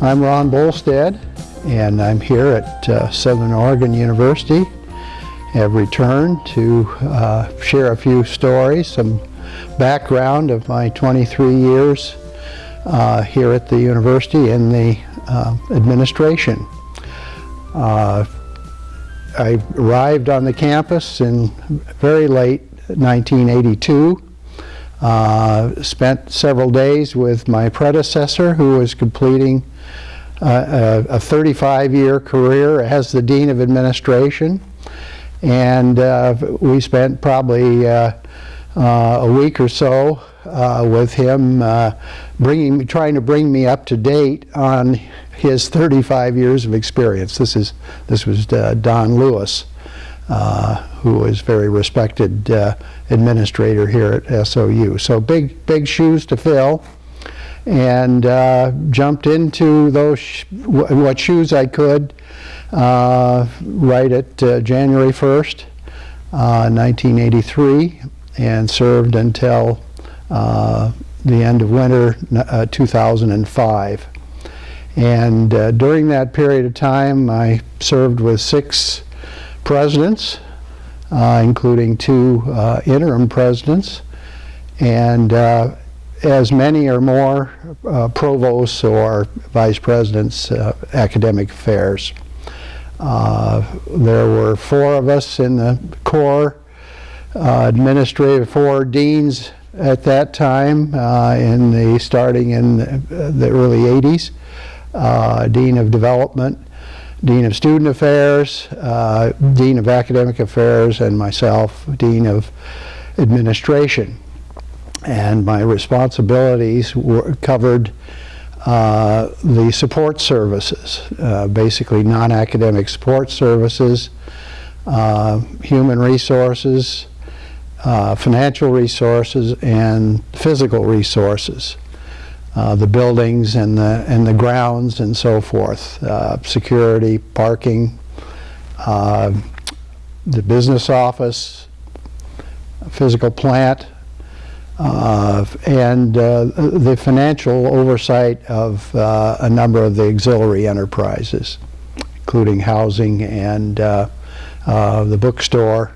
I'm Ron Bolstad, and I'm here at uh, Southern Oregon University. Have returned to uh, share a few stories, some background of my 23 years uh, here at the university in the uh, administration. Uh, I arrived on the campus in very late 1982. Uh, spent several days with my predecessor who was completing uh, a 35-year career as the Dean of Administration. And uh, we spent probably uh, uh, a week or so uh, with him bringing, trying to bring me up to date on his 35 years of experience. This, is, this was Don Lewis. Uh, who was very respected uh, administrator here at SOU. So big, big shoes to fill and uh, jumped into those sh what shoes I could uh, right at uh, January 1st, 1983 and served until the end of winter 2005. And during that period of time I served with six presidents, uh, including two uh, interim presidents, and uh, as many or more uh, provosts or vice presidents uh, academic affairs. Uh, there were four of us in the core, administrative, four deans at that time in the starting in the, early 80s, Dean of Development, Dean of Student Affairs, uh, Dean of Academic Affairs, and myself, Dean of Administration. And my responsibilities were covered uh, the support services, uh, basically non-academic support services, uh, human resources, uh, financial resources, and physical resources. Uh, the buildings and the and the grounds and so forth, uh, security, parking, uh, the business office, physical plant, uh, and uh, the financial oversight of a number of the auxiliary enterprises, including housing and the bookstore,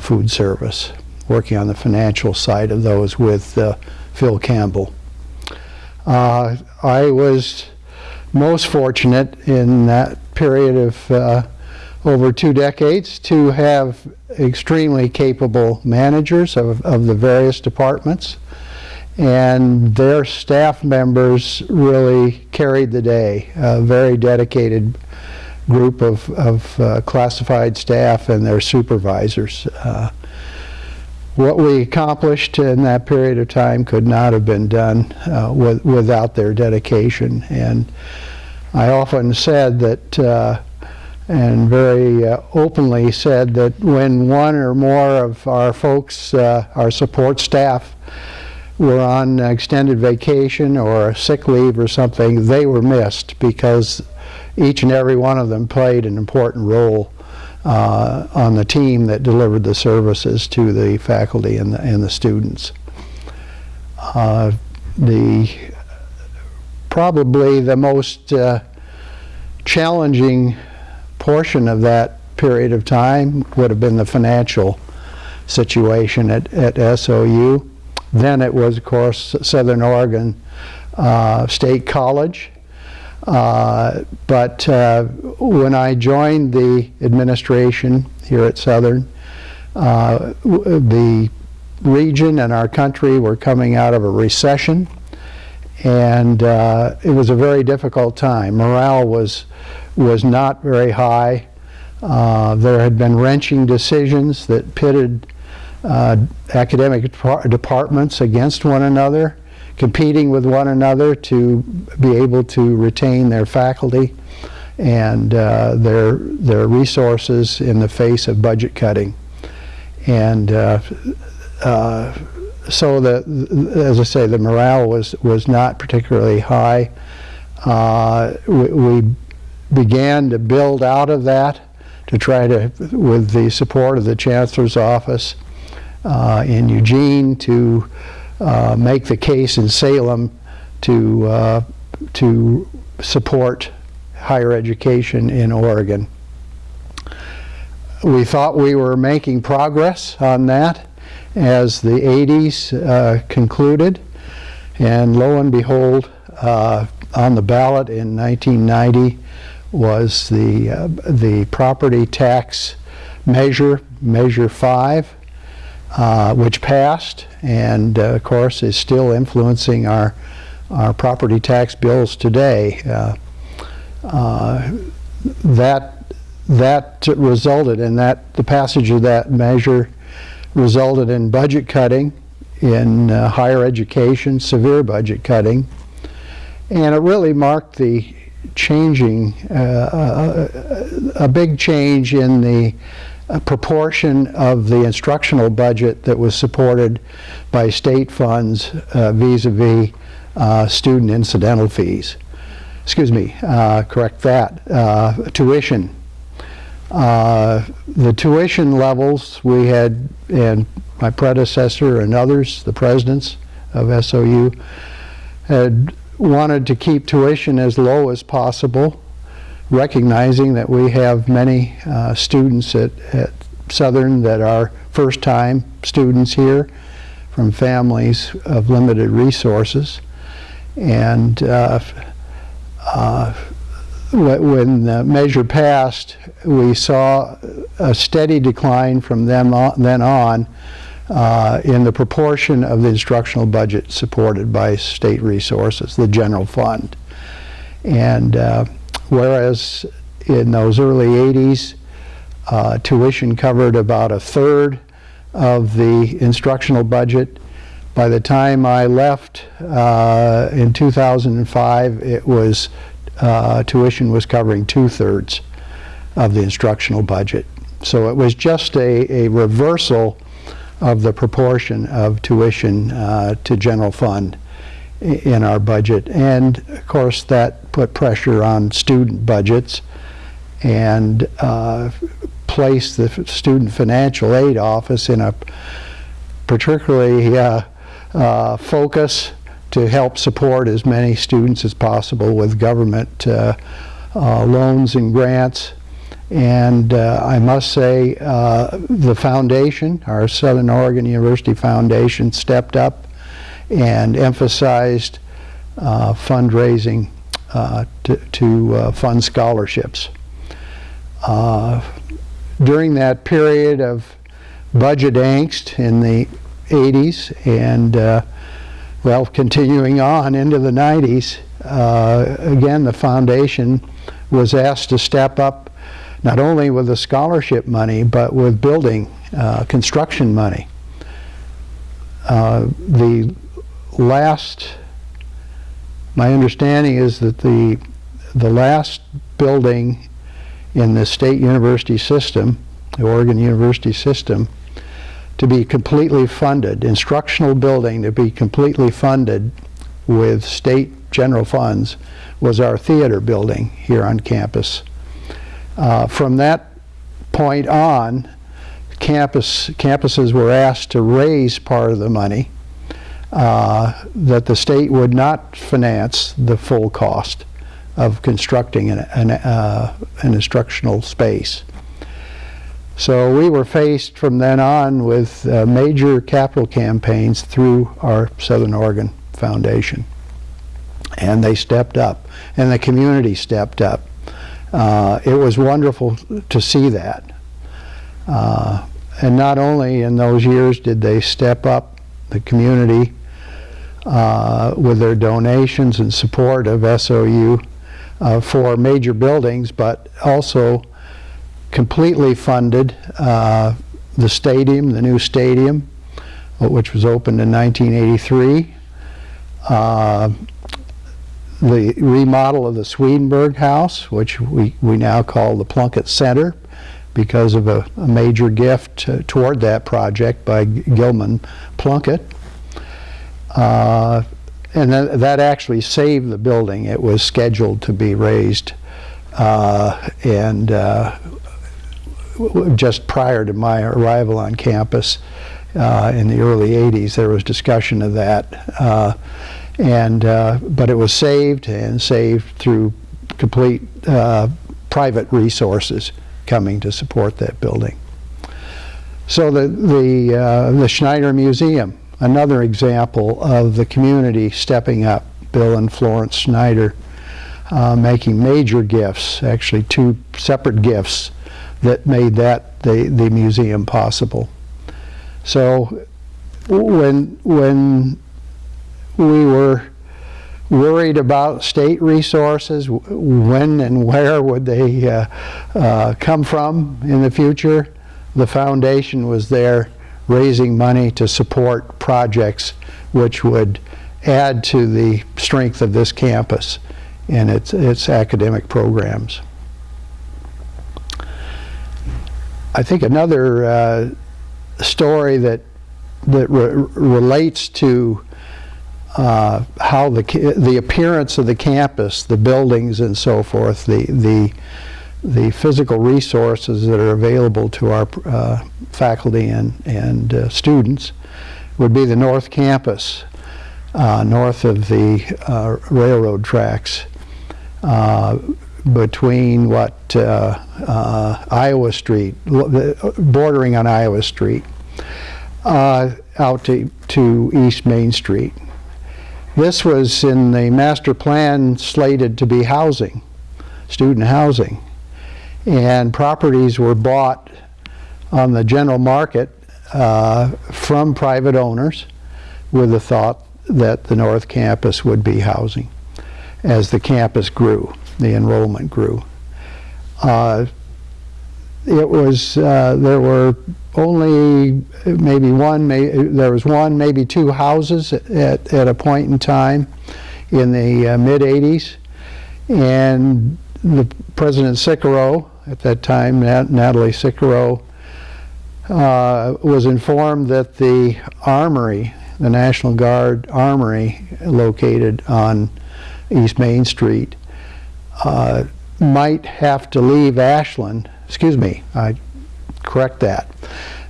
food service, working on the financial side of those with Phil Campbell. Uh, I was most fortunate in that period of uh, over two decades to have extremely capable managers of, of the various departments and their staff members really carried the day. A very dedicated group of, of uh, classified staff and their supervisors. Uh, what we accomplished in that period of time could not have been done uh, with, without their dedication. And I often said that, uh, and very uh, openly said that when one or more of our folks, uh, our support staff, were on extended vacation or sick leave or something, they were missed because each and every one of them played an important role uh, on the team that delivered the services to the faculty and the, and the students. Uh, the probably the most uh, challenging portion of that period of time would have been the financial situation at, at SOU. Then it was, of course, Southern Oregon uh, State College, uh, but uh, when I joined the administration here at Southern, uh, the region and our country were coming out of a recession and uh, it was a very difficult time. Morale was, was not very high. Uh, there had been wrenching decisions that pitted academic departments against one another competing with one another to be able to retain their faculty and uh, their their resources in the face of budget cutting. And uh, uh, so the, as I say, the morale was was not particularly high. Uh, we, we, began to build out of that to try to, with the support of the Chancellor's Office uh, in Eugene, to uh, make the case in Salem to, uh, to support higher education in Oregon. We thought we were making progress on that as the 80s uh, concluded, and lo and behold, uh, on the ballot in 1990 was the, uh, the property tax measure, Measure 5, uh, which passed and uh, of course is still influencing our, our property tax bills today. Uh, uh, that, that resulted in that, the passage of that measure resulted in budget cutting in higher education, severe budget cutting, and it really marked the changing, uh, a, a, big change in the proportion of the instructional budget that was supported by state funds uh, vis-a-vis -vis, student incidental fees. Excuse me, uh, correct that, uh, tuition. the tuition levels we had, and my predecessor and others, the presidents of SOU, had wanted to keep tuition as low as possible, recognizing that we have many uh, students at, at Southern that are first-time students here from families of limited resources. And uh, uh, when the measure passed, we saw a steady decline from them on, then on uh, in the proportion of the instructional budget supported by state resources, the general fund. And uh, whereas in those early 80s, uh, tuition covered about a third of the instructional budget. By the time I left uh, in 2005, it was uh, tuition was covering two-thirds of the instructional budget. So it was just a, a reversal of the proportion of tuition uh, to general fund in our budget. And of course that put pressure on student budgets and uh, placed the Student Financial Aid Office in a particularly uh, uh focus to help support as many students as possible with government uh, uh, loans and grants and uh, I must say the foundation, our Southern Oregon University Foundation, stepped up and emphasized uh, fundraising uh, to, to uh, fund scholarships. Uh, during that period of budget angst in the 80s and well continuing on into the 90s, again the foundation was asked to step up not only with the scholarship money, but with building uh, construction money. Uh, the last, my understanding is that the, the last building in the state university system, the Oregon University system, to be completely funded, instructional building to be completely funded with state general funds was our theater building here on campus. Uh, from that point on, campus, campuses were asked to raise part of the money uh, that the state would not finance the full cost of constructing an, an, uh, an instructional space. So we were faced from then on with uh, major capital campaigns through our Southern Oregon Foundation. And they stepped up, and the community stepped up uh, it was wonderful to see that. Uh, and not only in those years did they step up the community uh, with their donations and support of SOU uh, for major buildings, but also completely funded uh, the stadium, the new stadium, which was opened in 1983 the remodel of the Swedenborg House, which we, we now call the Plunkett Center because of a, a major gift uh, toward that project by Gilman Plunkett. Uh, and then that actually saved the building. It was scheduled to be razed uh, and uh, just prior to my arrival on campus uh, in the early 80s, there was discussion of that. Uh, and but it was saved and saved through complete private resources coming to support that building. So the the uh, the Schneider Museum, another example of the community stepping up. Bill and Florence Schneider uh, making major gifts, actually two separate gifts that made that the the museum possible. So when when we were worried about state resources, when and where would they uh, uh, come from in the future. The foundation was there raising money to support projects which would add to the strength of this campus and its, its academic programs. I think another uh, story that that re- relates to uh, how the the appearance of the campus, the buildings, and so forth, the the the physical resources that are available to our uh, faculty and and uh, students would be the North Campus, uh, north of the uh, railroad tracks, uh, between what uh, Iowa Street, bordering on Iowa Street, out to to East Main Street. This was in the master plan slated to be housing, student housing. And properties were bought on the general market uh, from private owners with the thought that the North Campus would be housing as the campus grew, the enrollment grew. Uh, it was, uh, there were only maybe one, may, there was one, maybe two houses at, at a point in time in the uh, mid 80s. And the President Sicuro, at that time, Nat- Natale Sicuro, uh, was informed that the armory, the National Guard Armory located on East Main Street, uh, might have to leave Ashland. Excuse me, I correct that.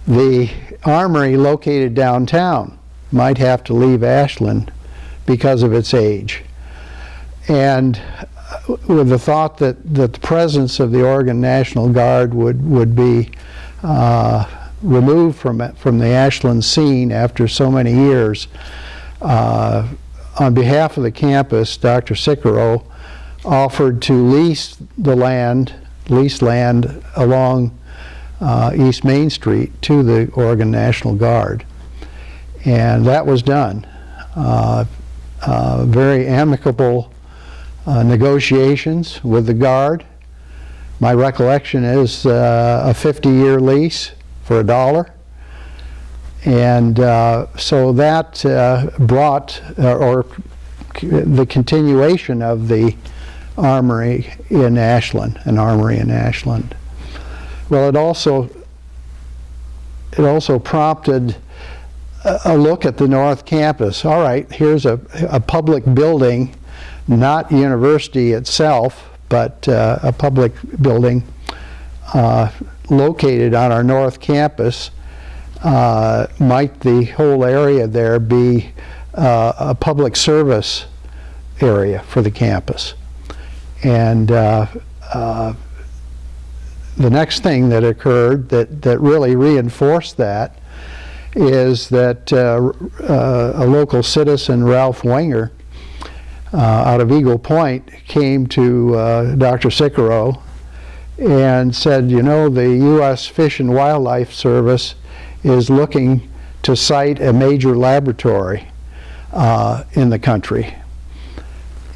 The armory located downtown might have to leave Ashland because of its age. And with the thought that, that the presence of the Oregon National Guard would, would be uh, removed from, it- from the Ashland scene after so many years, uh, on behalf of the campus, Dr. Sicuro offered to lease the land, lease land along uh, East Main Street to the Oregon National Guard. And that was done. Uh, uh, very amicable uh, negotiations with the Guard. My recollection is uh, a 50-year lease for a dollar. And uh, so that uh, brought, uh, or the continuation of the armory in Ashland, an armory in Ashland. Well, it also, it also prompted a, a look at the North Campus. All right, here's a, a public building, not university itself, but uh, a public building uh, located on our North Campus. Uh, might the whole area there be uh, a public service area for the campus? And uh, uh, the next thing that occurred that, that really reinforced that is that a local citizen, Ralph Wenger, out of Eagle Point, came to uh, Dr. Sicuro and said, you know, the U.S. Fish and Wildlife Service is looking to site a major laboratory uh, in the country.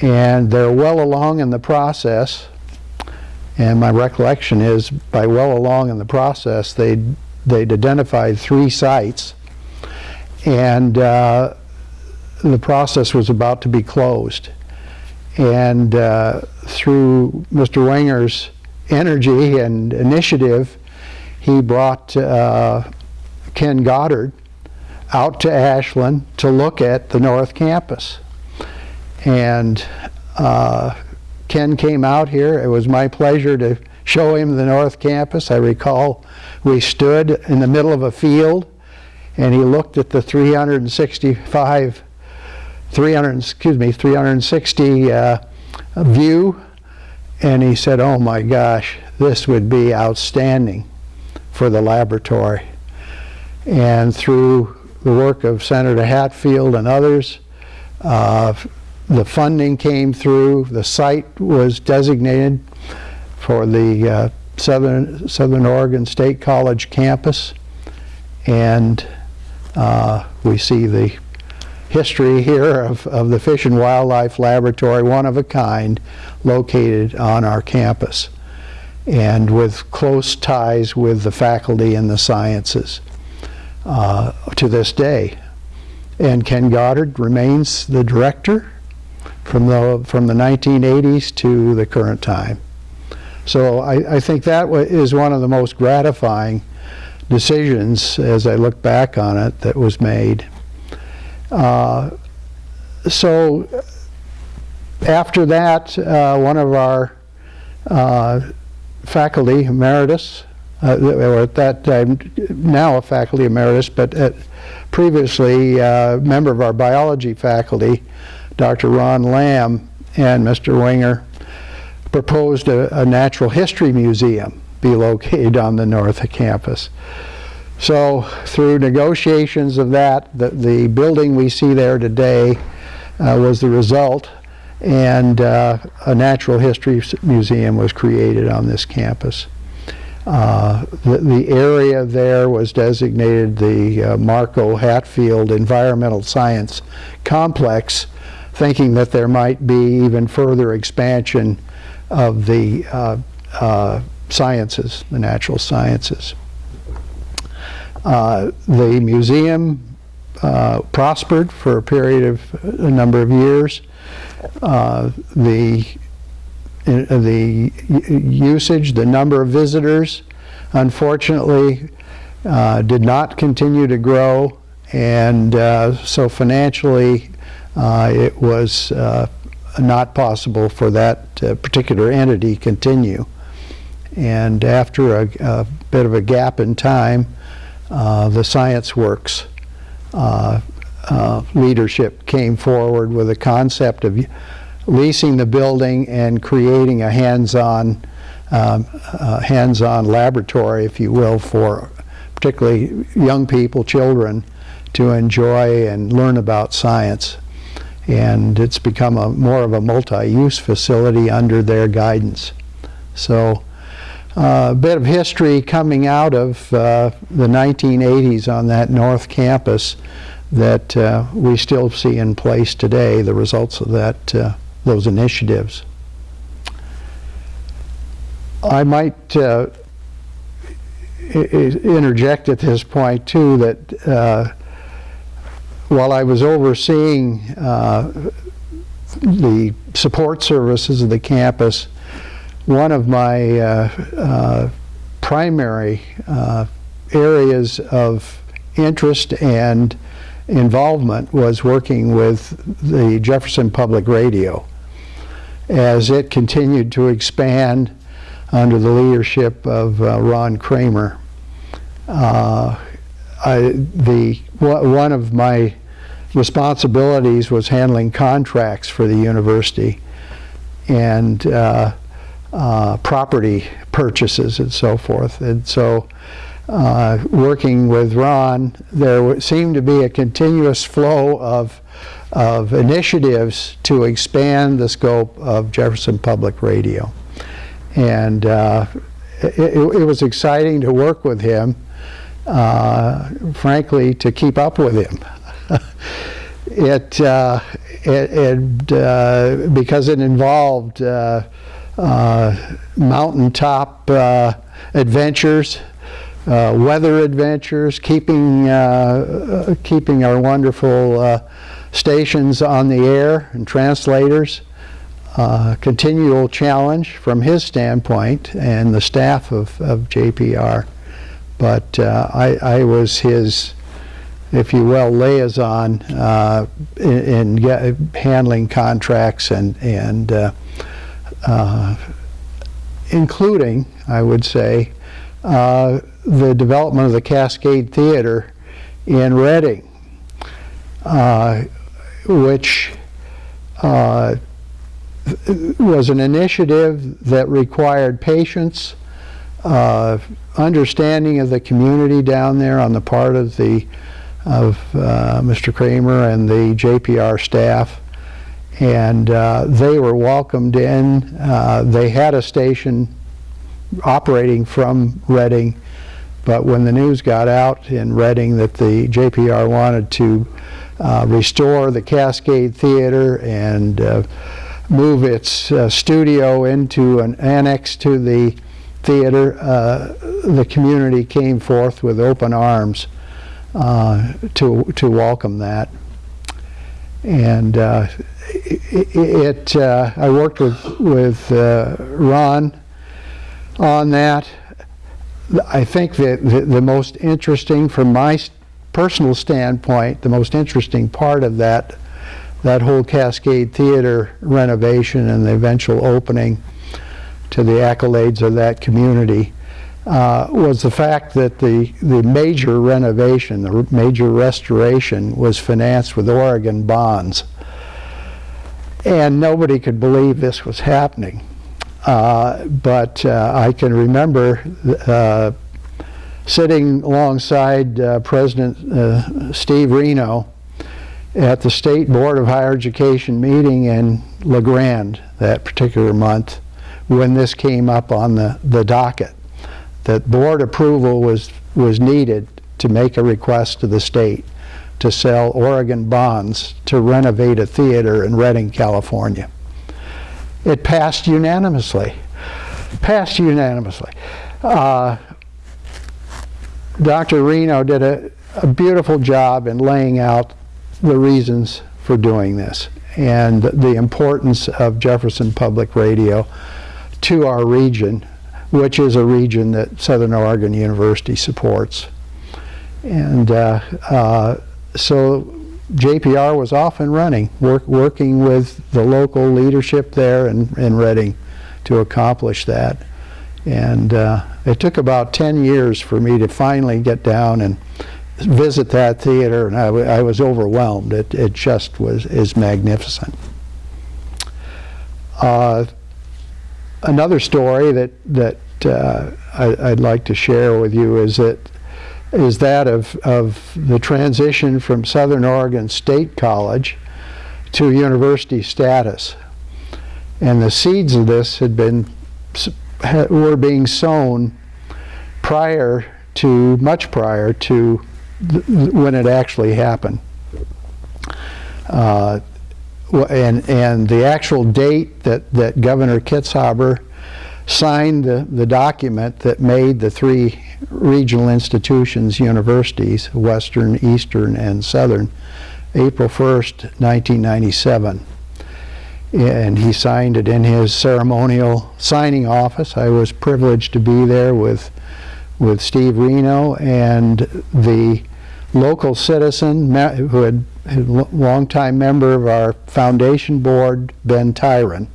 And they're well along in the process. And my recollection is, by well along in the process, they'd, they'd identified three sites. And uh, the process was about to be closed. And uh, through Mr. Wenger's energy and initiative, he brought uh, Ken Goddard out to Ashland to look at the North Campus. And uh, Ken came out here. It was my pleasure to show him the North Campus. I recall we stood in the middle of a field and he looked at the 365, 300, excuse me, 360 uh, view and he said, oh my gosh, this would be outstanding for the laboratory. And through the work of Senator Hatfield and others, uh, the funding came through, the site was designated for the uh, Southern, Southern Oregon State College campus, and uh, we see the history here of, of the Fish and Wildlife Laboratory, one of a kind, located on our campus, and with close ties with the faculty and the sciences uh, to this day. And Ken Goddard remains the director from the, from the 1980s to the current time. So I, I think that is one of the most gratifying decisions as I look back on it that was made. Uh, so after that, uh, one of our uh, faculty emeritus, uh, or at that time, now a faculty emeritus, but at, previously a member of our biology faculty, Dr. Ron Lamb and Mr. Winger proposed a, a natural history museum be located on the north campus. So through negotiations of that, the, the building we see there today uh, was the result and uh, a natural history museum was created on this campus. Uh, the, the, area there was designated the uh, Mark O. Hatfield Environmental Science Complex, thinking that there might be even further expansion of the uh, uh, sciences, the natural sciences. Uh, the museum prospered for a period of a number of years. the uh, the usage, the number of visitors, unfortunately, uh, did not continue to grow. And uh, so financially, uh, it was uh, not possible for that uh, particular entity to continue. And after a, a, bit of a gap in time, the Science Works leadership came forward with a concept of leasing the building and creating a hands-on um, uh, hands-on laboratory, if you will, for particularly young people, children, to enjoy and learn about science. And it's become a more of a multi-use facility under their guidance. So uh, a bit of history coming out of uh, the 1980s on that North Campus that uh, we still see in place today, the results of that uh, those initiatives. I might uh, interject at this point too that uh, while I was overseeing the support services of the campus, one of my uh, uh, primary uh, areas of interest and involvement was working with the Jefferson Public Radio as it continued to expand under the leadership of uh, Ron Kramer. Uh, I, the, one of my responsibilities was handling contracts for the university and uh, uh property purchases and so forth. And so uh, working with Ron, there seemed to be a continuous flow of of initiatives to expand the scope of Jefferson Public Radio. And uh, it, it, was exciting to work with him, uh, frankly, to keep up with him. it, uh, it, because it involved uh, uh, mountaintop adventures, weather adventures, keeping, keeping our wonderful stations on the air and translators. Uh, continual challenge from his standpoint and the staff of, of JPR. But uh, I, I, was his, if you will, liaison uh, in, in handling contracts and, and uh, uh, including, I would say, uh, the development of the Cascade Theater in Redding, uh, which uh, was an initiative that required patience, uh, understanding of the community down there on the part of the of uh, Mr. Kramer and the JPR staff, and uh, they were welcomed in. Uh, they had a station operating from Redding, but when the news got out in Redding that the JPR wanted to uh, restore the Cascade Theater and uh, move its uh, studio into an annex to the theater, uh, the community came forth with open arms to, to welcome that. And it, it I worked with, with Ron on that. I think that the, the, most interesting, from my personal standpoint, the most interesting part of that that whole Cascade Theater renovation and the eventual opening to the accolades of that community uh, was the fact that the, the major renovation, the major restoration was financed with Oregon bonds. And nobody could believe this was happening. Uh, but uh, I can remember uh, sitting alongside uh, President uh, Steve Reno at the State Board of Higher Education meeting in La Grande that particular month when this came up on the, the docket, that board approval was, was needed to make a request to the state to sell Oregon bonds to renovate a theater in Redding, California. It passed unanimously. Passed unanimously. Uh, Dr. Reno did a, a beautiful job in laying out the reasons for doing this and the importance of Jefferson Public Radio to our region, which is a region that Southern Oregon University supports. And uh, uh, so JPR was off and running, work, working with the local leadership there in, in Redding to accomplish that. And uh, it took about 10 years for me to finally get down and visit that theater, and I, I was overwhelmed. It, it just was is magnificent. Uh, another story that that uh, I, would like to share with you is that is that of, of the transition from Southern Oregon State College to university status. And the seeds of this had been were being sown prior to much prior to when it actually happened. Uh, and and the actual date that that Governor Kitzhaber signed the, the document that made the three regional institutions universities, Western, Eastern, and Southern, April 1st, 1997. And he signed it in his ceremonial signing office. I was privileged to be there with, with Steve Reno and the local citizen who had a longtime member of our foundation board, Ben Tyron.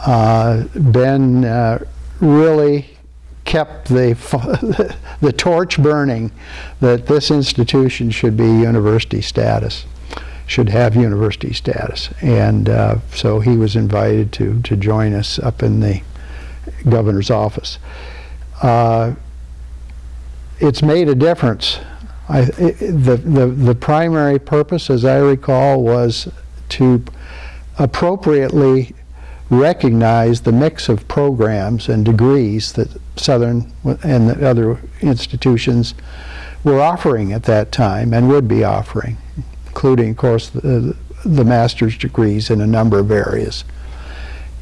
Uh, ben uh, really kept the, the torch burning that this institution should be university status, should have university status. And uh, so he was invited to, to join us up in the governor's office. Uh, it's made a difference. I, the, the, the primary purpose, as I recall, was to appropriately recognize the mix of programs and degrees that Southern and the other institutions were offering at that time and would be offering, including, of course, the, the master's degrees in a number of areas.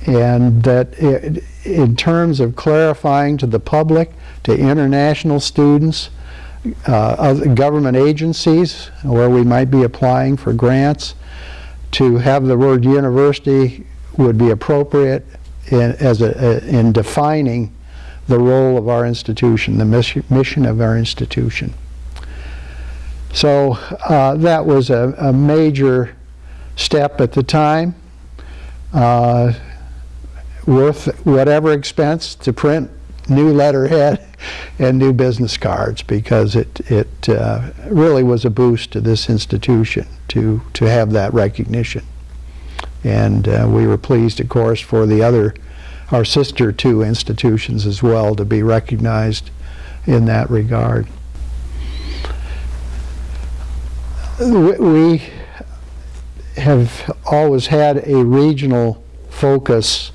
And that it, in terms of clarifying to the public, to international students, uh, government agencies where we might be applying for grants, to have the word university would be appropriate in, as a, in defining the role of our institution, the mission of our institution. So uh, that was a, a, major step at the time. Uh, worth whatever expense to print new letterhead and new business cards because it, it uh, really was a boost to this institution to, to have that recognition. And uh, we were pleased, of course, for the other, our sister two institutions as well to be recognized in that regard. We- have always had a regional focus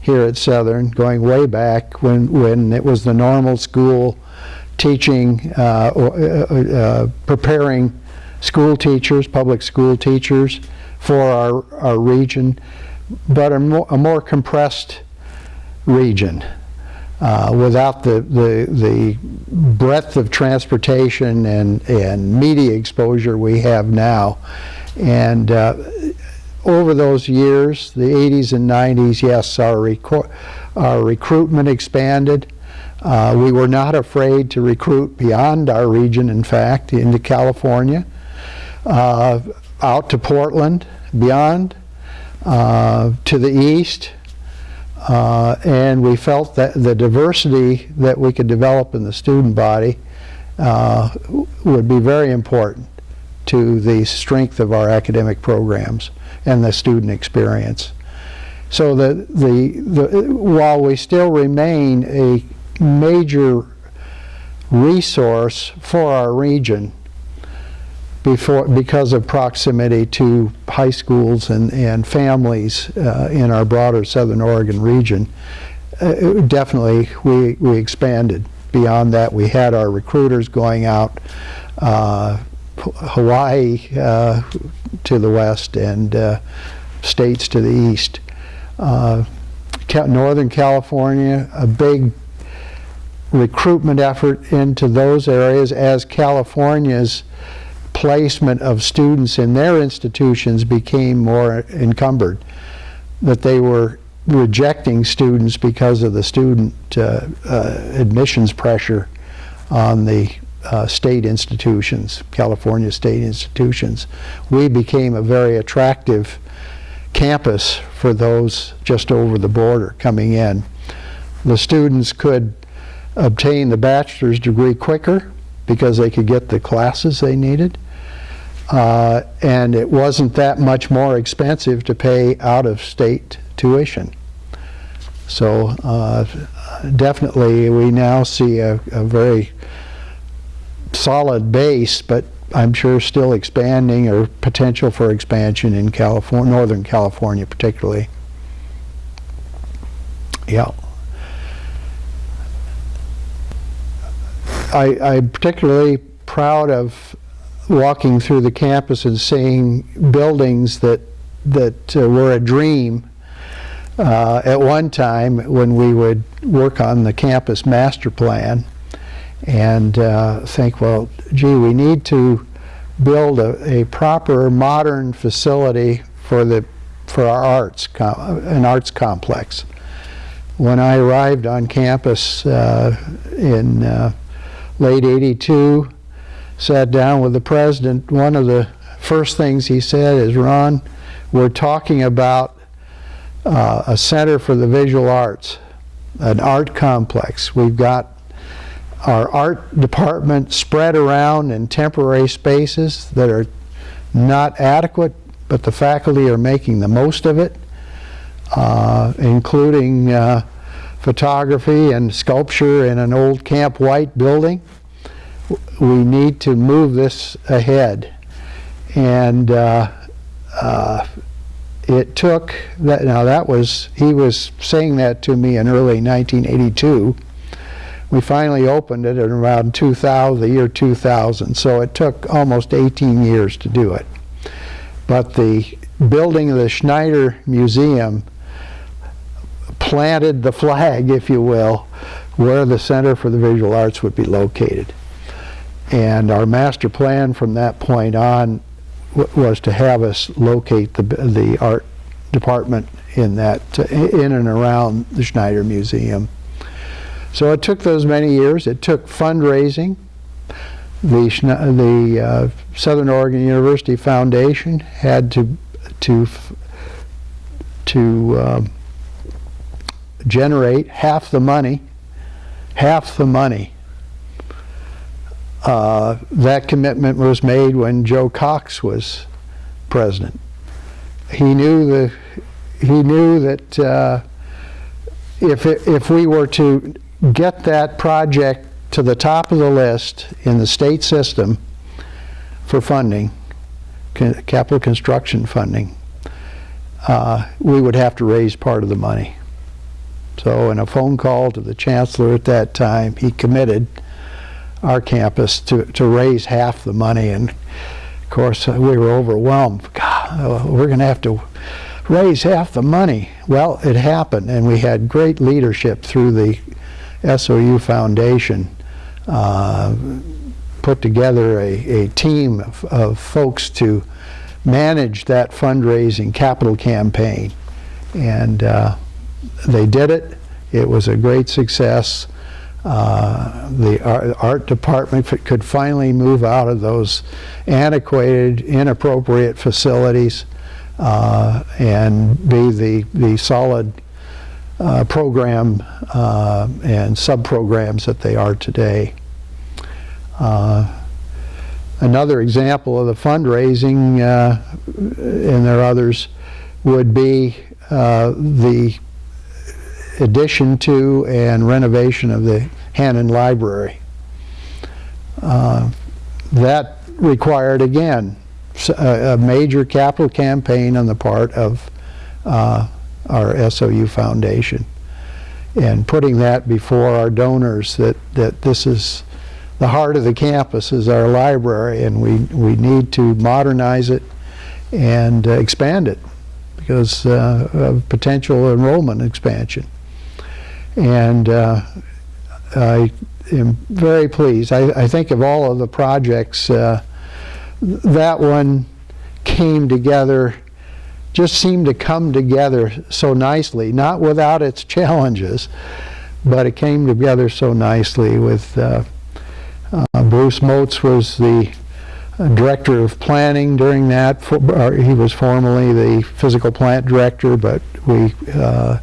here at Southern, going way back when, when it was the normal school teaching, uh, or, uh, uh, preparing school teachers, public school teachers for our, our region, but a more, a more compressed region. Uh, without the, the, the breadth of transportation and, and media exposure we have now. And uh, over those years, the 80s and 90s, yes, our, our recruitment expanded. Uh, we were not afraid to recruit beyond our region, in fact, into California, uh, out to Portland, beyond, uh, to the east. Uh, and we felt that the diversity that we could develop in the student body uh, would be very important to the strength of our academic programs and the student experience. So the, the, the, while we still remain a major resource for our region before, because of proximity to high schools and, and families uh, in our broader Southern Oregon region, uh, definitely we, we expanded. Beyond that, we had our recruiters going out uh, Hawaii uh, to the west and uh, states to the east. Uh, Northern California, a big recruitment effort into those areas as California's placement of students in their institutions became more encumbered, that they were rejecting students because of the student uh, uh, admissions pressure on the uh, state institutions, California state institutions. We became a very attractive campus for those just over the border coming in. The students could obtain the bachelor's degree quicker because they could get the classes they needed. Uh, and it wasn't that much more expensive to pay out-of-state tuition. So uh, definitely we now see a, a very solid base, but I'm sure still expanding or potential for expansion in California, Northern California particularly. Yeah. I, I'm particularly proud of walking through the campus and seeing buildings that that uh, were a dream uh, at one time when we would work on the campus master plan and uh, think, well, gee, we need to build a, a, proper modern facility for the for our arts, an arts complex. When I arrived on campus uh, in uh, late 82, sat down with the president, one of the first things he said is, Ron, we're talking about uh, a center for the visual arts, an art complex. We've got our art department spread around in temporary spaces that are not adequate, but the faculty are making the most of it, uh, including uh, photography and sculpture in an old Camp White building. We need to move this ahead. And uh, uh, it took, that, now that was, he was saying that to me in early 1982 we finally opened it in around 2000, the year 2000. So it took almost 18 years to do it. But the building of the Schneider Museum planted the flag, if you will, where the Center for the Visual Arts would be located. And our master plan from that point on was to have us locate the, the art department in that, in and around the Schneider Museum. So it took those many years. It took fundraising. The, the uh, Southern Oregon University Foundation had to to to um, generate half the money, half the money. Uh, that commitment was made when Joe Cox was president. He knew the he knew that uh, if it, if we were to get that project to the top of the list in the state system for funding, capital construction funding, uh, we would have to raise part of the money. So in a phone call to the chancellor at that time, he committed our campus to, to raise half the money. And of course, we were overwhelmed. God, we're going to have to raise half the money. Well, it happened, and we had great leadership through the SOU Foundation. Uh, put together a, a team of, of folks to manage that fundraising capital campaign. And uh, they did it. It was a great success. Uh, the art, art department could finally move out of those antiquated, inappropriate facilities uh, and be the, the solid uh, program uh, and sub-programs that they are today. Uh, another example of the fundraising, uh, and there are others, would be the addition to and renovation of the Hannon Library. Uh, that required, again, a major capital campaign on the part of uh, our SOU Foundation. And putting that before our donors that, that this is the heart of the campus is our library and we, we need to modernize it and uh, expand it because uh, of potential enrollment expansion. And uh, I am very pleased. I, I think of all of the projects, uh, that one came together, just seemed to come together so nicely, not without its challenges, but it came together so nicely with uh, uh, Bruce Motes was the director of planning during that. For, he was formerly the physical plant director, but we, uh,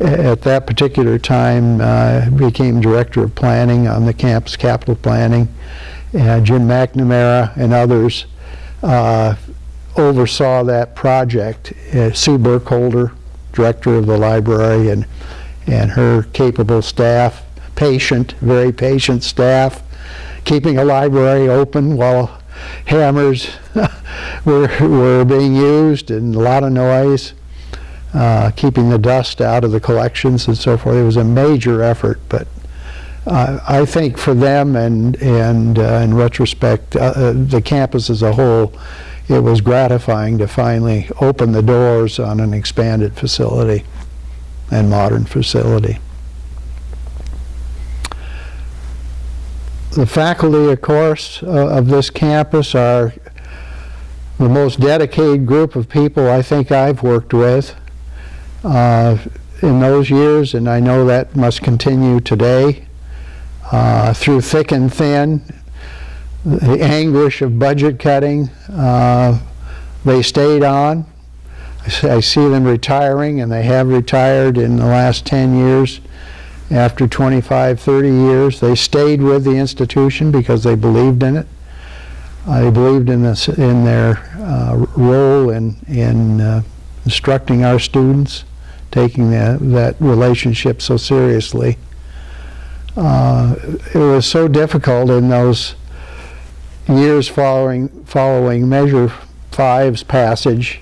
at that particular time, uh, became director of planning on the campus capital planning. Uh, Jim McNamara and others uh, oversaw that project. Uh, Sue Burkholder, director of the library, and and her capable staff, patient, very patient staff, keeping a library open while hammers were, were being used and a lot of noise, uh, keeping the dust out of the collections and so forth. It was a major effort, but uh, I think for them and, and uh, in retrospect, uh, the campus as a whole, it was gratifying to finally open the doors on an expanded facility and modern facility. The faculty, of course, of this campus are the most dedicated group of people I think I've worked with uh, in those years, and I know that must continue today. Uh, through thick and thin, the anguish of budget cutting, uh, they stayed on. I see them retiring, and they have retired in the last 10 years. After 25, 30 years, they stayed with the institution because they believed in it. They believed in this, in their uh, role in, in uh, instructing our students, taking that, that relationship so seriously. Uh, It was so difficult in those years following, following Measure Five's passage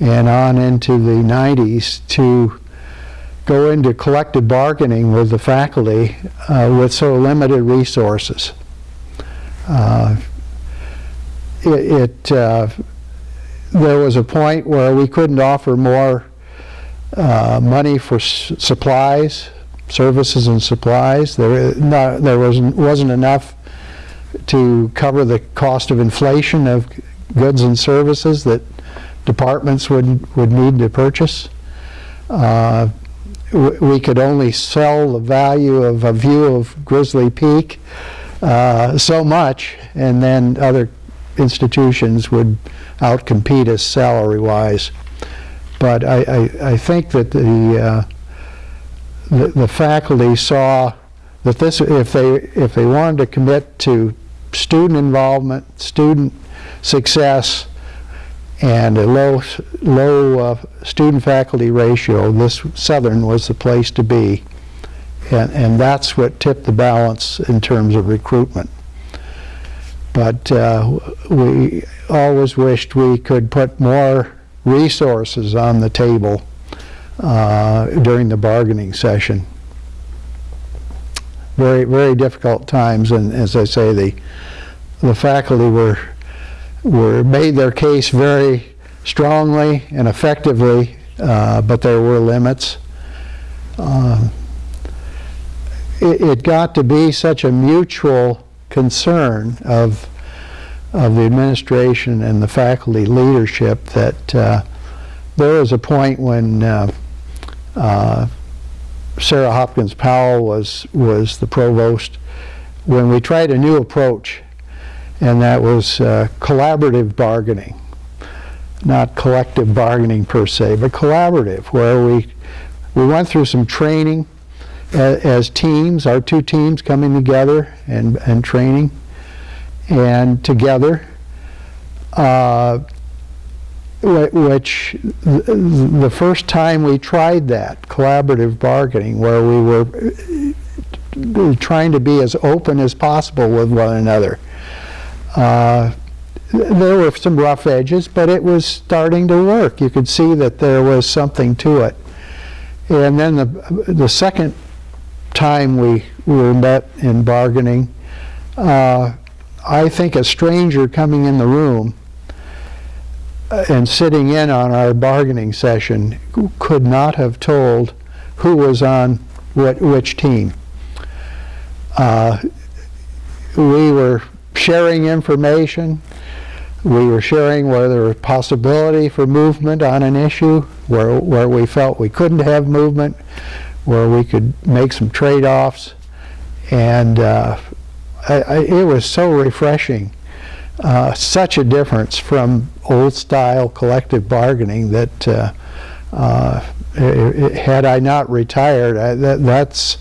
and on into the 90s to go into collective bargaining with the faculty uh, with so limited resources. Uh, It, it, uh, there was a point where we couldn't offer more uh, money for supplies, services and supplies. There, no, there wasn't, wasn't enough to cover the cost of inflation of goods and services that departments would, would need to purchase. Uh, we could only sell the value of a view of Grizzly Peak uh, so much, and then other institutions would outcompete us salary-wise. But I, I, I think that the, uh, the, the faculty saw that this, if they, if they wanted to commit to student involvement, student success, and a low, low uh, student-faculty ratio, this Southern was the place to be. And, and that's what tipped the balance in terms of recruitment. But uh, we always wished we could put more resources on the table uh, during the bargaining session. Very, very difficult times, and as I say, the, the faculty were, were, made their case very strongly and effectively, uh, but there were limits. Um, it, it got to be such a mutual concern of, of the administration and the faculty leadership that uh, there was a point when uh, uh, Sarah Hopkins Powell was, was the provost, when we tried a new approach, and that was uh, collaborative bargaining. Not collective bargaining per se, but collaborative, where we, we went through some training a- as teams, our two teams coming together and, and training, and together, uh, which the first time we tried that collaborative bargaining, where we were uh, trying to be as open as possible with one another. Uh, there were some rough edges, but it was starting to work. You could see that there was something to it. And then the, the second time we were met in bargaining, uh, I think a stranger coming in the room uh, and sitting in on our bargaining session could not have told who was on what, which team. Uh, we were sharing information. We were sharing where there was possibility for movement on an issue, where, where we felt we couldn't have movement, where we could make some trade-offs. And uh, I, I, it was so refreshing. Uh, such a difference from old-style collective bargaining that uh, uh, i- i- had I not retired, I, that, that's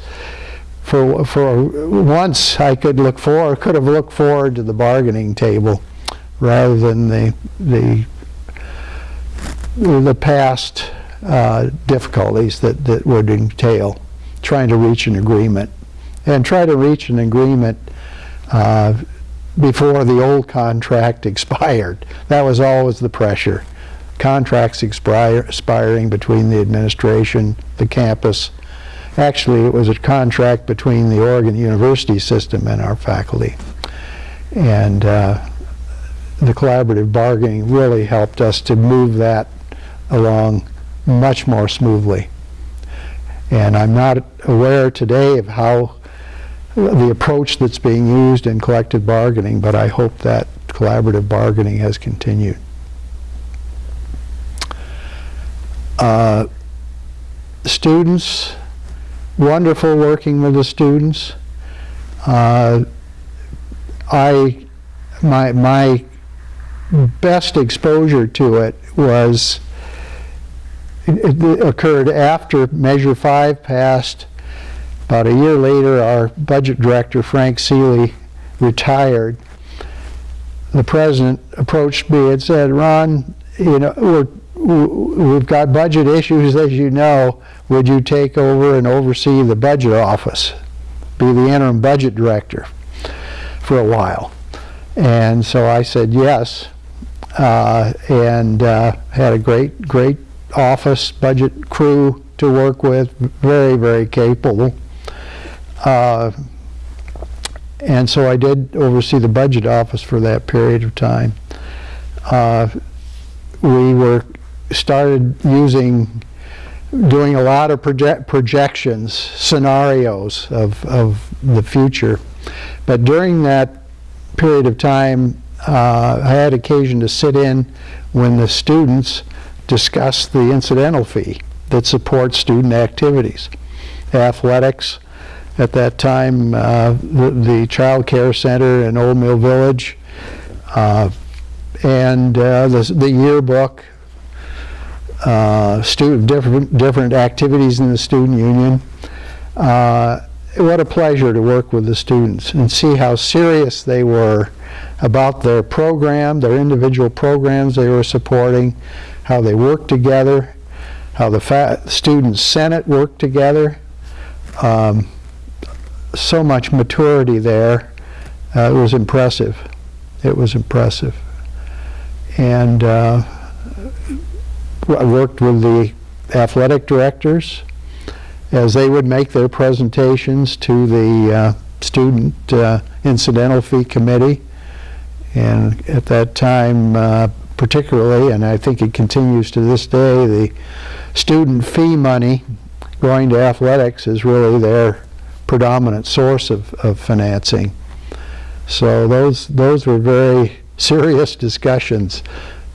for for once I could look forward, could have looked forward to the bargaining table rather than the the the past uh, difficulties that that would entail trying to reach an agreement and try to reach an agreement uh, before the old contract expired. That was always the pressure. Contracts expire, expiring between the administration, the campus. Actually, it was a contract between the Oregon University system and our faculty. And uh, the collaborative bargaining really helped us to move that along much more smoothly. And I'm not aware today of how the approach that's being used in collective bargaining, but I hope that collaborative bargaining has continued. Uh, Students, wonderful working with the students. Uh, I, my, my best exposure to it was, it it occurred after Measure 5 passed. About a year later, our budget director, Frank Seeley, retired. The president approached me and said, Ron, you know, we're we've got budget issues, as you know. Would you take over and oversee the budget office? Be the interim budget director for a while. And so I said yes, uh, and uh, had a great, great office, budget crew to work with, very, very capable. Uh, and so I did oversee the budget office for that period of time. Uh, we were started using, doing a lot of project, projections, scenarios of, of the future. But during that period of time, uh, I had occasion to sit in when the students discussed the incidental fee that supports student activities. Athletics, at that time, uh, the, the Child Care Center in Old Mill Village, uh, and uh, the, the yearbook, uh, student, different, different activities in the student union. uh, what a pleasure to work with the students and see how serious they were about their program, their individual programs they were supporting, how they worked together, how the student senate worked together. Um, so much maturity there. Uh, it was impressive. It was impressive. And uh, I worked with the athletic directors as they would make their presentations to the uh, student uh, incidental fee committee. And at that time, uh, particularly, and I think it continues to this day, the student fee money going to athletics is really their predominant source of, of financing. So those, those were very serious discussions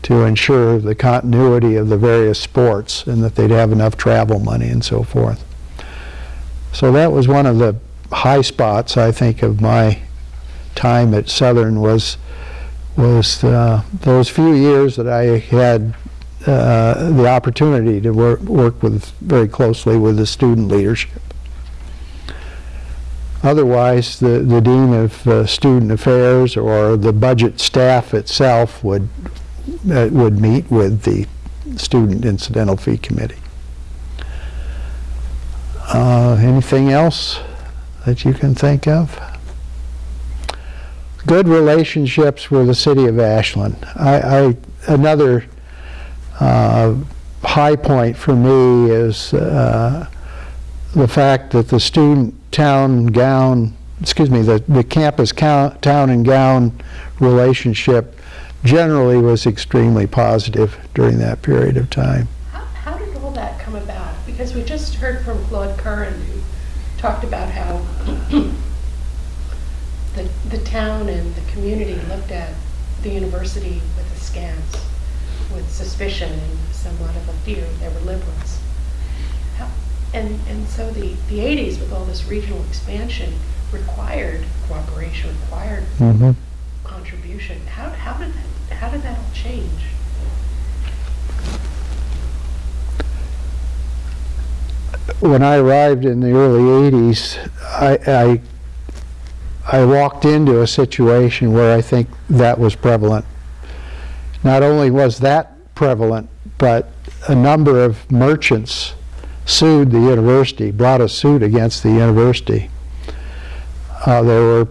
to ensure the continuity of the various sports and that they'd have enough travel money and so forth. So that was one of the high spots, I think, of my time at Southern was was uh, those few years that I had uh, the opportunity to work, work with very closely with the student leadership. Otherwise, the, the Dean of uh, Student Affairs or the budget staff itself would, uh, would meet with the Student Incidental Fee Committee. Uh, anything else that you can think of? Good relationships with the city of Ashland. I, I another uh, high point for me is uh, the fact that the student town gown, excuse me, the, the campus town and gown relationship generally was extremely positive during that period of time. How, how did all that come about? Because we just heard from Claude Curran who talked about how the, the town and the community looked at the university with askance, with suspicion and somewhat of a fear. They were liberals. And, and so the, the 80s, with all this regional expansion, required cooperation, required Mm-hmm. contribution. How, how, did that, how did that all change? when I arrived in the early 80s, I, I, I walked into a situation where I think that was prevalent. Not only was that prevalent, but a number of merchants sued the university, brought a suit against the university. Uh, there were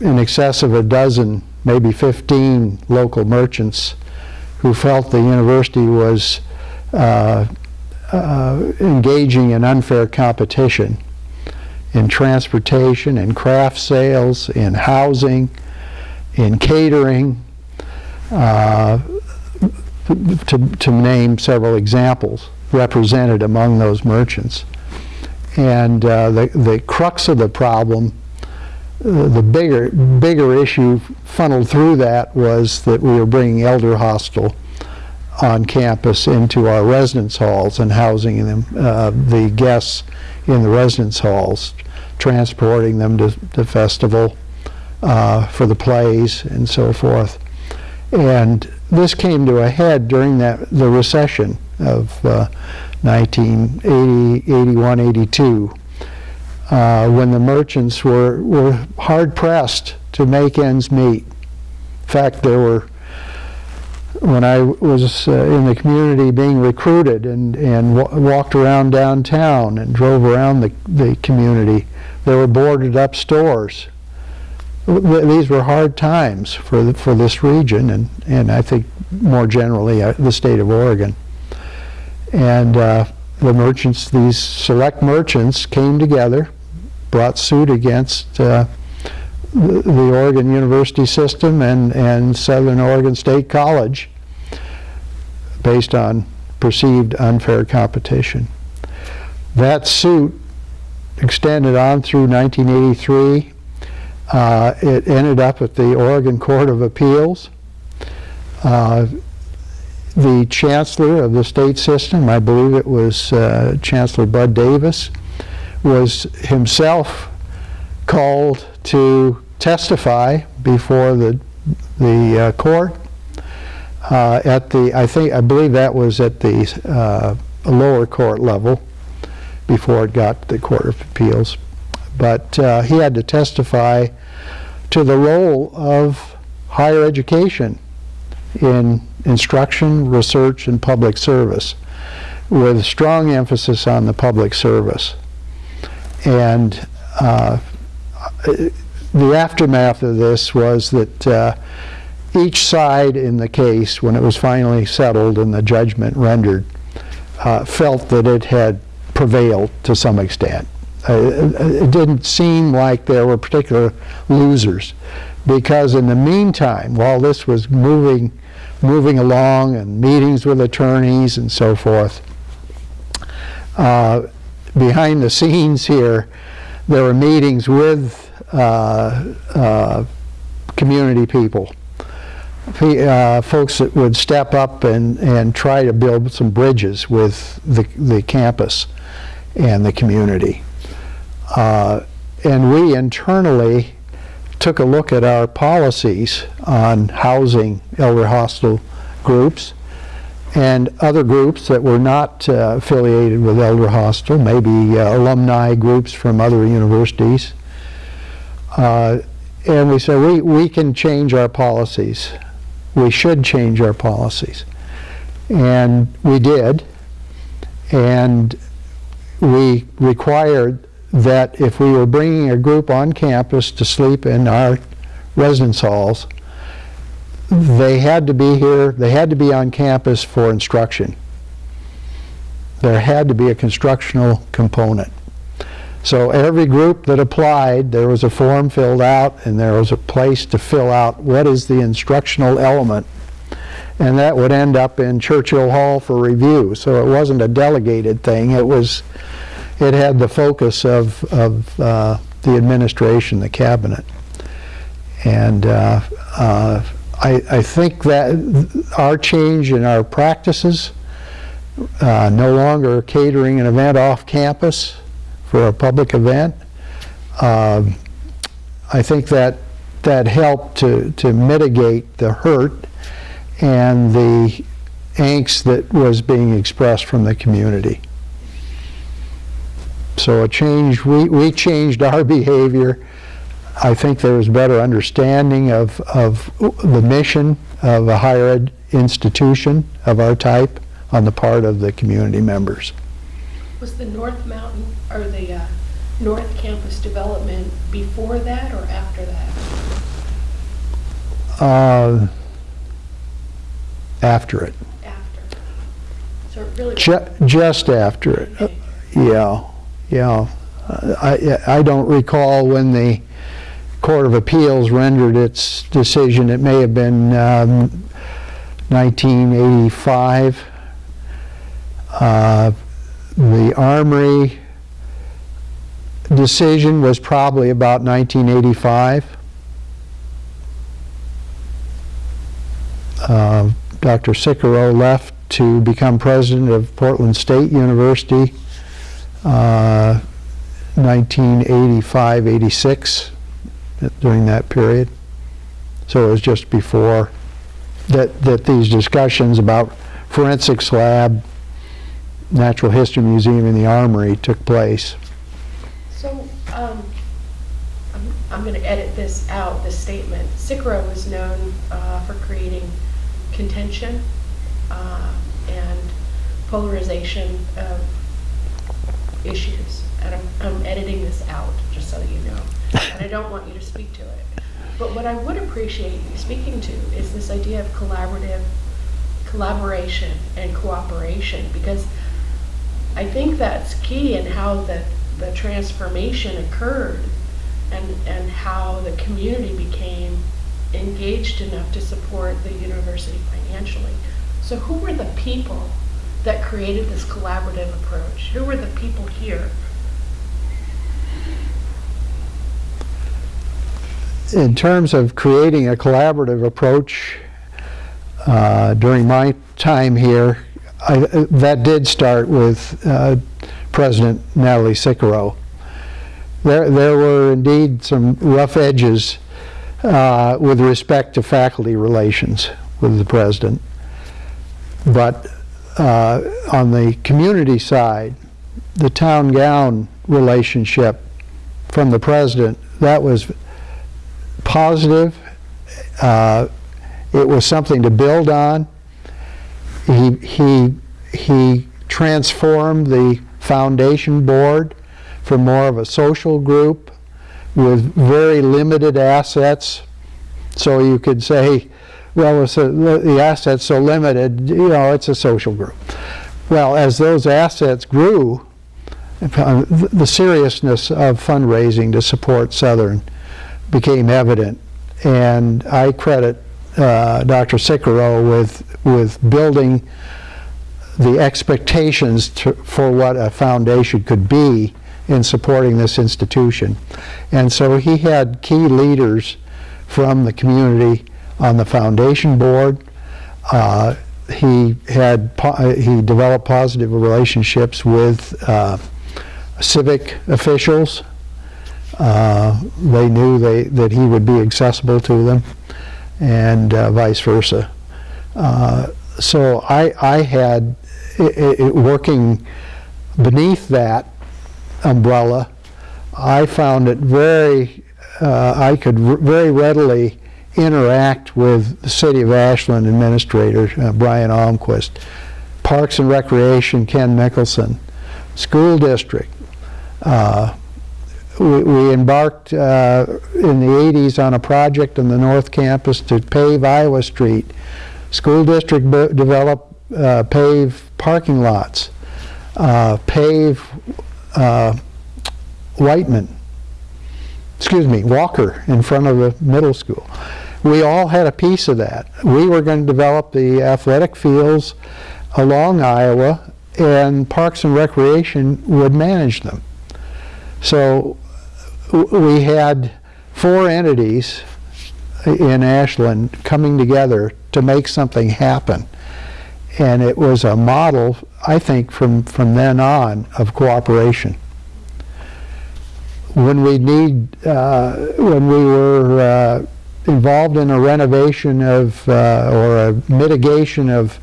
in excess of a dozen, maybe 15 local merchants who felt the university was uh, uh, engaging in unfair competition in transportation, in craft sales, in housing, in catering, uh, to, to name several examples represented among those merchants. And uh, the, the crux of the problem, uh, the bigger, bigger issue funneled through that was that we were bringing elder hostel on campus into our residence halls and housing them, uh, the guests in the residence halls, transporting them to the festival uh, for the plays and so forth. And this came to a head during that the recession of uh, 1980, 81, 82, uh, when the merchants were, were hard pressed to make ends meet. In fact, there were when I was uh, in the community being recruited and, and wa walked around downtown and drove around the, the community, there were boarded up stores. These were hard times for, the, for this region and, and I think more generally uh, the state of Oregon. And uh, the merchants, these select merchants came together, brought suit against uh, the Oregon University system and, and Southern Oregon State College based on perceived unfair competition. That suit extended on through 1983. Uh, it ended up at the Oregon Court of Appeals. Uh, the chancellor of the state system, I believe it was uh, Chancellor Bud Davis, was himself called to testify before the, the uh, court uh, at the, I think, I believe that was at the uh, lower court level. before it got to the Court of Appeals. But uh, he had to testify to the role of higher education in instruction, research, and public service, with strong emphasis on the public service. And uh, the aftermath of this was that uh, each side in the case, when it was finally settled and the judgment rendered, uh, felt that it had prevailed to some extent. Uh, it didn't seem like there were particular losers because in the meantime, while this was moving, moving along and meetings with attorneys and so forth, uh, behind the scenes here, there were meetings with uh, uh, community people, uh, folks that would step up and, and try to build some bridges with the, the campus and the community. Uh, and we internally took a look at our policies on housing elder hostel groups and other groups that were not uh, affiliated with Elder Hostel, maybe uh, alumni groups from other universities. Uh, and we said, we, we can change our policies. We should change our policies. And we did. And we required that if we were bringing a group on campus to sleep in our residence halls, they had to be here, they had to be on campus for instruction. There had to be a constructional component. So every group that applied, there was a form filled out and there was a place to fill out what is the instructional element. And that would end up in Churchill Hall for review. So it wasn't a delegated thing, it was, it had the focus of, of uh, the administration, the cabinet. And uh, uh, I, I think that our change in our practices, uh, no longer catering an event off campus for a public event, um, I think that that helped to, to mitigate the hurt and the angst that was being expressed from the community. So a change, we, we changed our behavior. I think there was better understanding of, of the mission of a higher ed institution of our type on the part of the community members. Was the North Mountain, or the uh, North Campus development before that or after that? Uh, after it, After. So it really. Ju- just after it, Okay. yeah, yeah. I, I don't recall when the Court of Appeals rendered its decision, it may have been um, 1985. Uh, The Armory decision was probably about 1985. Uh, Dr. Sicuro left to become president of Portland State University uh, 1985, 86, during that period. So it was just before that, that these discussions about forensics lab, Natural History Museum, and the Armory took place. So, um, I'm, I'm gonna edit this out, this statement. Sicuro was known, uh, for creating contention, uh, and polarization of issues. And I'm, I'm editing this out, just so that you know. And I don't want you to speak to it. But what I would appreciate you speaking to is this idea of collaborative, collaboration and cooperation, because I think that's key in how the, the transformation occurred and, and how the community became engaged enough to support the university financially. So who were the people that created this collaborative approach? Who were the people here? in terms of creating a collaborative approach uh, during my time here, I, that did start with uh, President Natale Sicuro. There, there were indeed some rough edges uh, with respect to faculty relations with the president. But uh, on the community side, the town gown relationship from the president, that was positive. Uh, It was something to build on. He, he, he transformed the foundation board from more of a social group with very limited assets. So you could say, well, it's a- the assets so limited, you know, it's a social group. Well, as those assets grew, uh, the seriousness of fundraising to support Southern became evident. And I credit uh, Dr. Sicuro with, with building the expectations to, for what a foundation could be in supporting this institution. And so he had key leaders from the community on the foundation board. Uh, he had uh, he developed positive relationships with uh, civic officials. Uh, they knew they, that he would be accessible to them, and uh, vice versa. Uh, so I, I had i i working beneath that umbrella. I found it very, I could very readily interact with the City of Ashland Administrator, uh, Brian Almquist, Parks and Recreation, Ken Mickelson, School District. Uh, we, we embarked uh, in the 80s on a project on the North Campus to pave Iowa Street. School District developed, uh, pave parking lots, uh, pave uh, Whiteman, excuse me, Walker in front of the middle school. We all had a piece of that. We were going to develop the athletic fields along Iowa, and Parks and Recreation would manage them. So we had four entities in Ashland coming together to make something happen. And it was a model, I think, from, from then on of cooperation when we need, uh, when we were uh, involved in a renovation of, uh, or a mitigation of,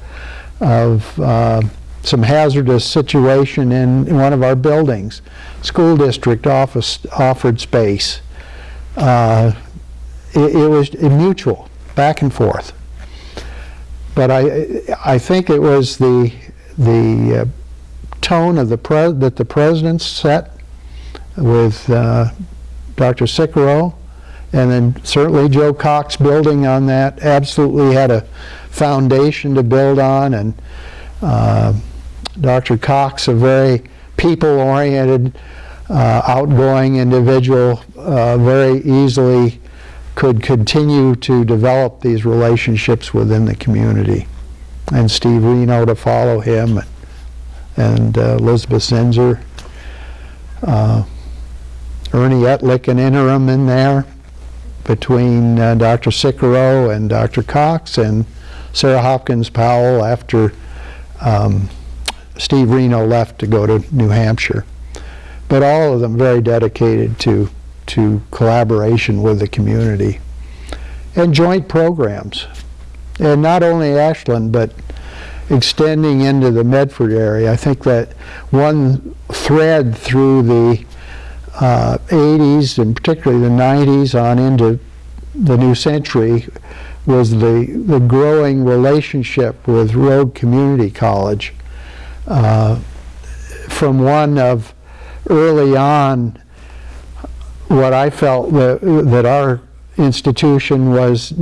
of uh, some hazardous situation in one of our buildings, school district office offered space. Uh, It, it was mutual, back and forth. But I, I think it was the, the uh, tone of the pres, that the president set with uh, Dr. Sicuro, and then certainly Joe Cox building on that, absolutely had a foundation to build on, and uh, Dr. Cox, a very people-oriented, uh, outgoing individual, uh, very easily could continue to develop these relationships within the community. And Steve Reno to follow him, and uh, Elizabeth Zinser. Uh, Ernie Ettlich, an interim in there between uh, Dr. Sicuro and Dr. Cox, and Sarah Hopkins Powell after um, Steve Reno left to go to New Hampshire. But all of them very dedicated to, to collaboration with the community and joint programs. And not only Ashland, but extending into the Medford area. I think that one thread through the uh, 80s and particularly the 90s on into the new century was the, the growing relationship with Rogue Community College. Uh, from one of early on what I felt that, that our institution was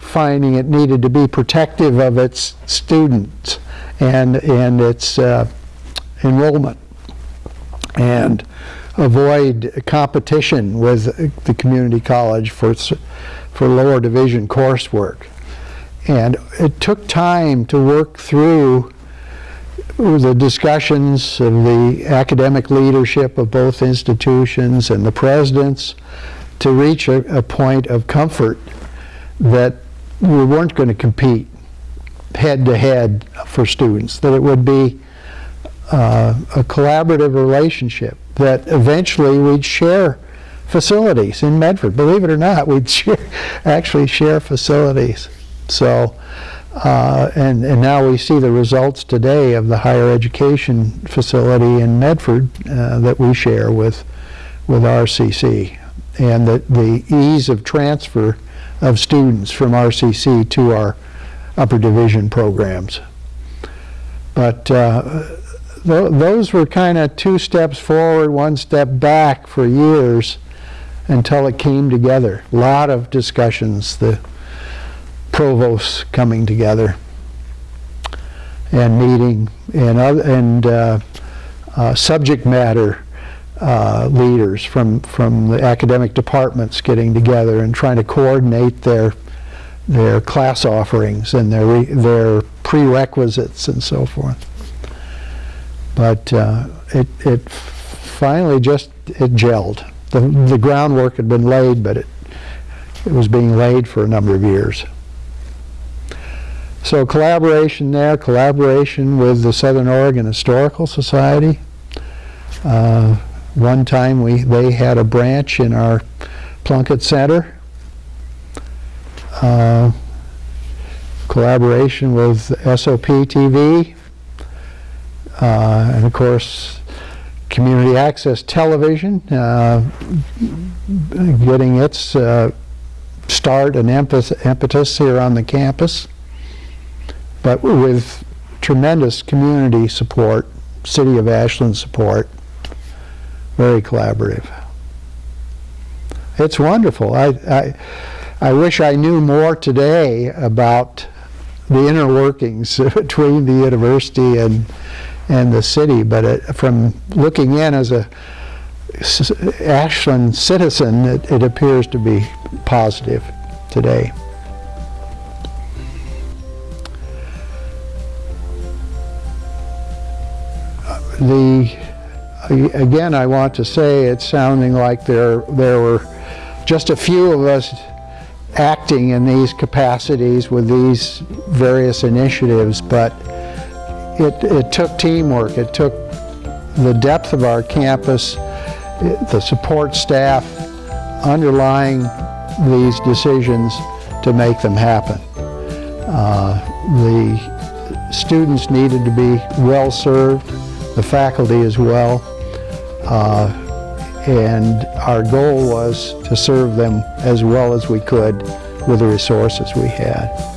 finding it needed to be protective of its students and, and its uh, enrollment and avoid competition with the community college for, for lower division coursework. And it took time to work through the discussions of the academic leadership of both institutions and the presidents to reach a, a point of comfort that we weren't going to compete head to head for students, that it would be uh, a collaborative relationship, that eventually we'd share facilities in Medford. Believe it or not, we'd share, actually share facilities. So Uh, and, and now we see the results today of the higher education facility in Medford uh, that we share with, with RCC. And the, the ease of transfer of students from RCC to our upper division programs. But uh, th those were kind of two steps forward, one step back for years until it came together. A lot of discussions, the provosts coming together and meeting and, and uh, uh, subject matter uh, leaders from, from the academic departments getting together and trying to coordinate their, their class offerings and their, their prerequisites and so forth. But uh, it, it finally just, it gelled. The, the groundwork had been laid, but it, it was being laid for a number of years. So collaboration there, collaboration with the Southern Oregon Historical Society. Uh, one time we, they had a branch in our Plunkett Center. Uh, collaboration with SOP TV. Uh, and of course, Community Access Television, uh, getting its uh, start and impetus, here on the campus, but with tremendous community support, City of Ashland support, very collaborative. It's wonderful. I, I, I wish I knew more today about the inner workings between the university and and the city, but it, from looking in as a Ashland citizen, it, it appears to be positive today. Uh, the again, I want to say it's sounding like there there were just a few of us acting in these capacities with these various initiatives, but it, it took teamwork. It took the depth of our campus, the support staff underlying these decisions to make them happen. Uh, the students needed to be well served, the faculty as well, uh, and our goal was to serve them as well as we could with the resources we had.